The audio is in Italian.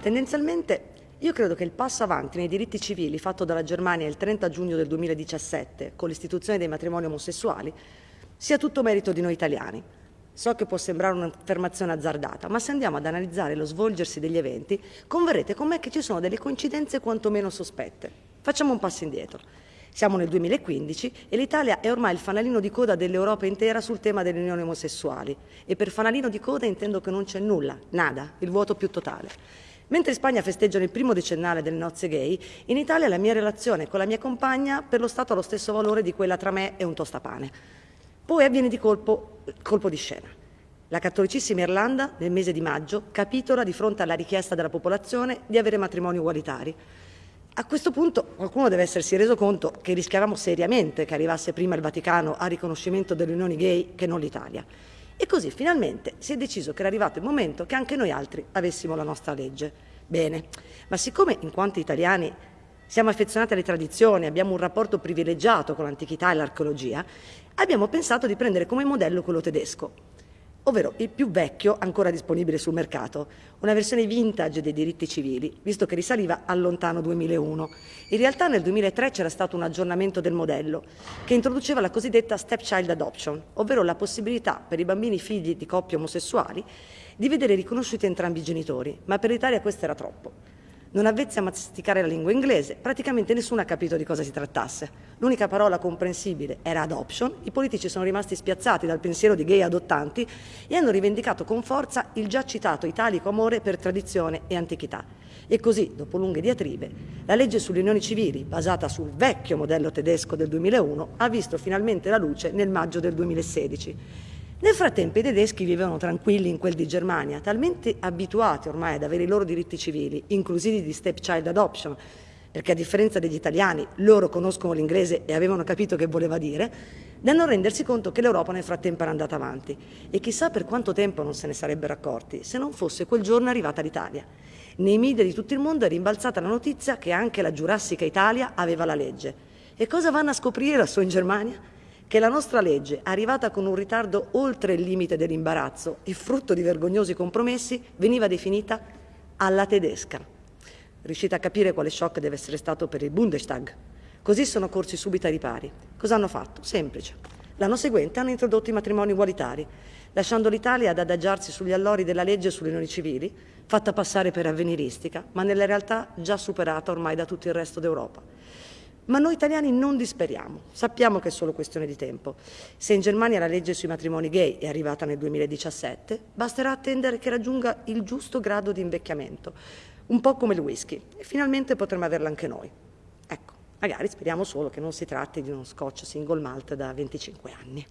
Tendenzialmente io credo che il passo avanti nei diritti civili fatto dalla Germania il 30 giugno del 2017 con l'istituzione dei matrimoni omosessuali sia tutto merito di noi italiani. So che può sembrare un'affermazione azzardata, ma se andiamo ad analizzare lo svolgersi degli eventi, converrete con me che ci sono delle coincidenze quantomeno sospette. Facciamo un passo indietro. Siamo nel 2015 e l'Italia è ormai il fanalino di coda dell'Europa intera sul tema delle unioni omosessuali. E per fanalino di coda intendo che non c'è nulla, nada, il vuoto più totale. Mentre in Spagna festeggiano il primo decennale delle nozze gay, in Italia la mia relazione con la mia compagna per lo Stato ha lo stesso valore di quella tra me e un tostapane. Poi avviene di colpo, colpo di scena. La cattolicissima Irlanda, nel mese di maggio, capitola di fronte alla richiesta della popolazione di avere matrimoni ugualitari. A questo punto qualcuno deve essersi reso conto che rischiavamo seriamente che arrivasse prima il Vaticano a riconoscimento delle unioni gay che non l'Italia. E così finalmente si è deciso che era arrivato il momento che anche noi altri avessimo la nostra legge. Bene, ma siccome in quanto italiani siamo affezionati alle tradizioni, abbiamo un rapporto privilegiato con l'antichità e l'archeologia, abbiamo pensato di prendere come modello quello tedesco, ovvero il più vecchio ancora disponibile sul mercato, una versione vintage dei diritti civili, visto che risaliva al lontano 2001. In realtà nel 2003 c'era stato un aggiornamento del modello che introduceva la cosiddetta stepchild adoption, ovvero la possibilità per i bambini figli di coppie omosessuali di vedere riconosciuti entrambi i genitori, ma per l'Italia questo era troppo non avvezzi a masticare la lingua inglese, praticamente nessuno ha capito di cosa si trattasse. L'unica parola comprensibile era adoption, i politici sono rimasti spiazzati dal pensiero di gay adottanti e hanno rivendicato con forza il già citato italico amore per tradizione e antichità. E così, dopo lunghe diatribe, la legge sulle unioni civili, basata sul vecchio modello tedesco del 2001, ha visto finalmente la luce nel maggio del 2016 nel frattempo i tedeschi vivevano tranquilli in quel di Germania, talmente abituati ormai ad avere i loro diritti civili, inclusivi di stepchild adoption, perché a differenza degli italiani loro conoscono l'inglese e avevano capito che voleva dire, da non rendersi conto che l'Europa nel frattempo era andata avanti. E chissà per quanto tempo non se ne sarebbero accorti se non fosse quel giorno arrivata l'Italia. Nei media di tutto il mondo è rimbalzata la notizia che anche la giurassica Italia aveva la legge. E cosa vanno a scoprire lassù in Germania? Che la nostra legge, arrivata con un ritardo oltre il limite dell'imbarazzo e frutto di vergognosi compromessi, veniva definita alla tedesca. Riuscite a capire quale shock deve essere stato per il Bundestag? Così sono corsi subito ai ripari. Cosa hanno fatto? Semplice. L'anno seguente hanno introdotto i matrimoni ugualitari, lasciando l'Italia ad adagiarsi sugli allori della legge sulle unioni civili, fatta passare per avveniristica, ma nella realtà già superata ormai da tutto il resto d'Europa. Ma noi italiani non disperiamo, sappiamo che è solo questione di tempo. Se in Germania la legge sui matrimoni gay è arrivata nel 2017, basterà attendere che raggiunga il giusto grado di invecchiamento, un po' come il whisky, e finalmente potremo averla anche noi. Ecco, magari speriamo solo che non si tratti di uno scotch single malt da 25 anni.